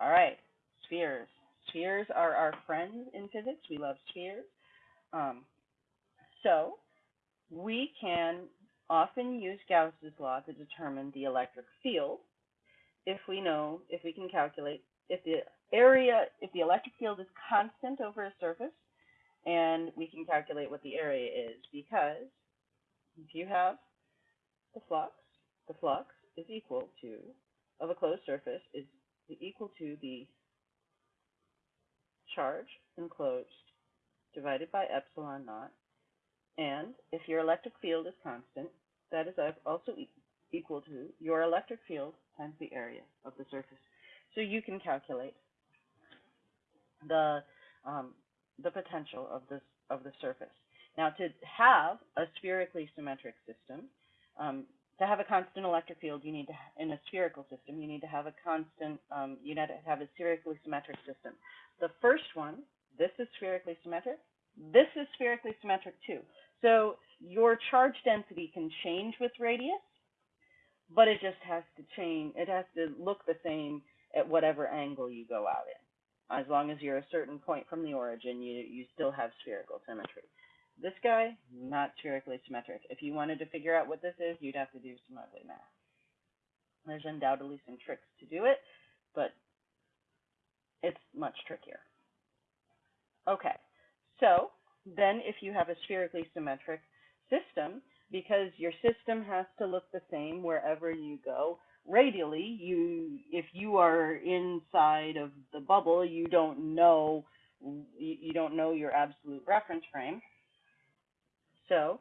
All right, spheres. Spheres are our friends in physics. We love spheres. Um, so we can often use Gauss's law to determine the electric field if we know, if we can calculate, if the area, if the electric field is constant over a surface, and we can calculate what the area is, because if you have the flux, the flux is equal to, of a closed surface, is equal to the charge enclosed divided by epsilon naught. And if your electric field is constant, that is also equal to your electric field times the area of the surface. So you can calculate the um, the potential of this of the surface. Now, to have a spherically symmetric system, um, to have a constant electric field, you need to in a spherical system, you need to have a constant. Um, you need to have a spherically symmetric system. The first one, this is spherically symmetric. This is spherically symmetric too. So your charge density can change with radius, but it just has to change. It has to look the same at whatever angle you go out in. As long as you're a certain point from the origin, you, you still have spherical symmetry. This guy, not spherically symmetric. If you wanted to figure out what this is, you'd have to do some ugly math. There's undoubtedly some tricks to do it, but it's much trickier. Okay, so then if you have a spherically symmetric system, because your system has to look the same wherever you go, radially, you if you are inside of the bubble, you don't know you don't know your absolute reference frame. So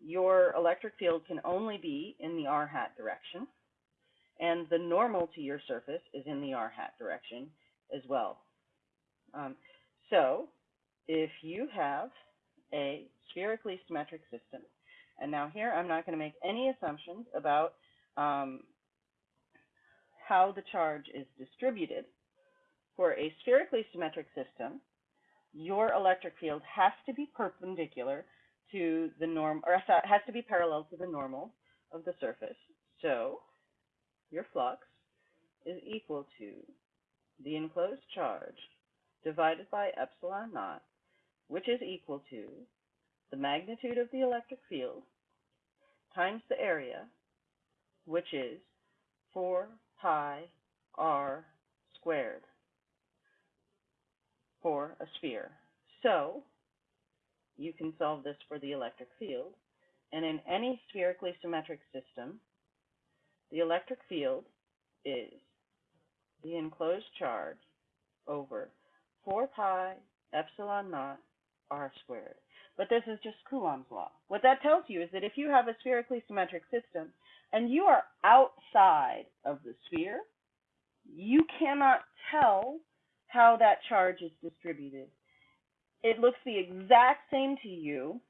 your electric field can only be in the r hat direction, and the normal to your surface is in the r hat direction as well. Um, so if you have a spherically symmetric system, and now here I'm not going to make any assumptions about um, how the charge is distributed. For a spherically symmetric system, your electric field has to be perpendicular to the norm, or has to be parallel to the normal of the surface. So your flux is equal to the enclosed charge divided by epsilon naught, which is equal to the magnitude of the electric field times the area, which is 4 pi r squared for a sphere. So you can solve this for the electric field. And in any spherically symmetric system, the electric field is the enclosed charge over 4 pi epsilon naught r squared. But this is just Coulomb's law. What that tells you is that if you have a spherically symmetric system and you are outside of the sphere, you cannot tell how that charge is distributed. It looks the exact same to you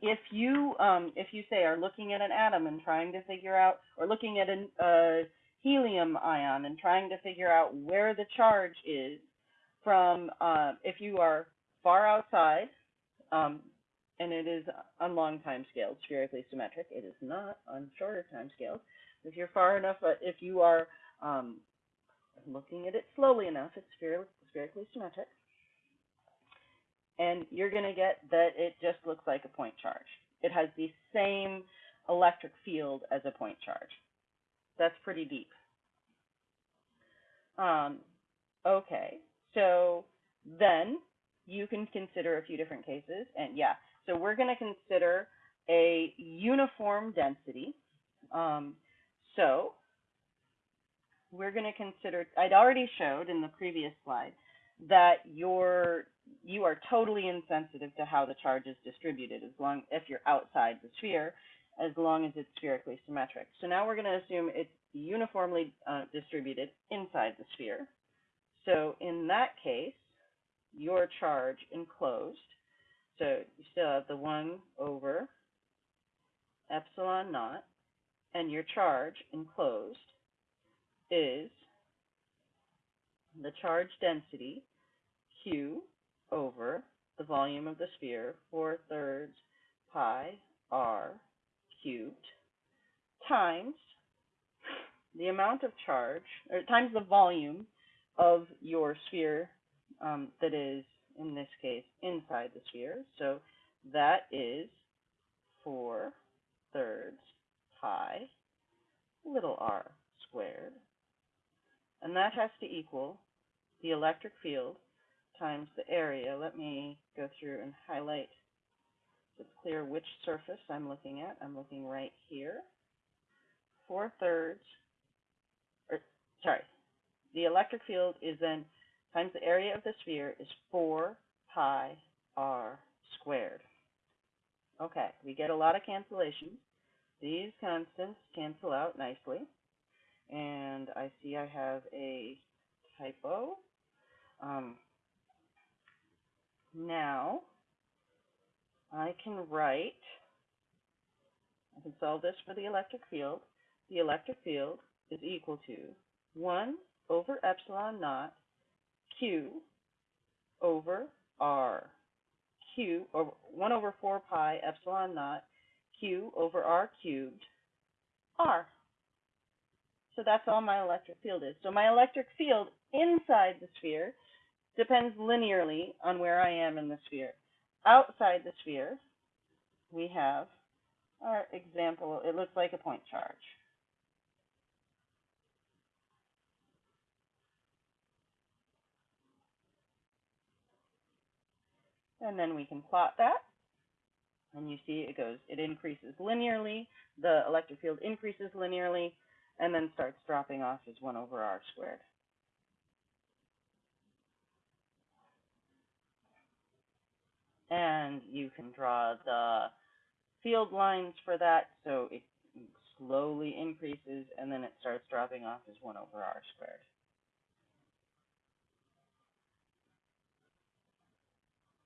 if you um, if you say are looking at an atom and trying to figure out, or looking at a uh, helium ion and trying to figure out where the charge is from uh, if you are far outside um, and it is on long time scales, spherically symmetric. It is not on shorter time scales. If you're far enough, uh, if you are um, looking at it slowly enough, it's spherically symmetric. And you're going to get that it just looks like a point charge. It has the same electric field as a point charge. That's pretty deep. Um, okay, so then you can consider a few different cases. And yeah, so we're going to consider a uniform density. Um, so we're going to consider, I'd already showed in the previous slide that you're, you are totally insensitive to how the charge is distributed as long if you're outside the sphere, as long as it's spherically symmetric. So now we're going to assume it's uniformly uh, distributed inside the sphere. So in that case, your charge enclosed. So you still have the 1 over epsilon naught, and your charge enclosed is the charge density Q over the volume of the sphere, 4 thirds pi r cubed, times the amount of charge, or times the volume of your sphere um, that is, in this case, inside the sphere. So that is 4 thirds pi little r squared. And that has to equal the electric field times the area. Let me go through and highlight so it's clear which surface I'm looking at. I'm looking right here. 4 thirds, or sorry, the electric field is then times the area of the sphere is 4 pi r squared. Okay, we get a lot of cancellations. These constants cancel out nicely. And I see I have a typo. Um, now, I can write, I can solve this for the electric field. The electric field is equal to 1 over epsilon naught q over r. q over 1 over 4 pi epsilon naught q over r cubed r. So that's all my electric field is. So my electric field inside the sphere depends linearly on where I am in the sphere. Outside the sphere, we have our example. It looks like a point charge. And then we can plot that. And you see it goes, it increases linearly. The electric field increases linearly and then starts dropping off as 1 over r squared. And you can draw the field lines for that, so it slowly increases and then it starts dropping off as 1 over r squared.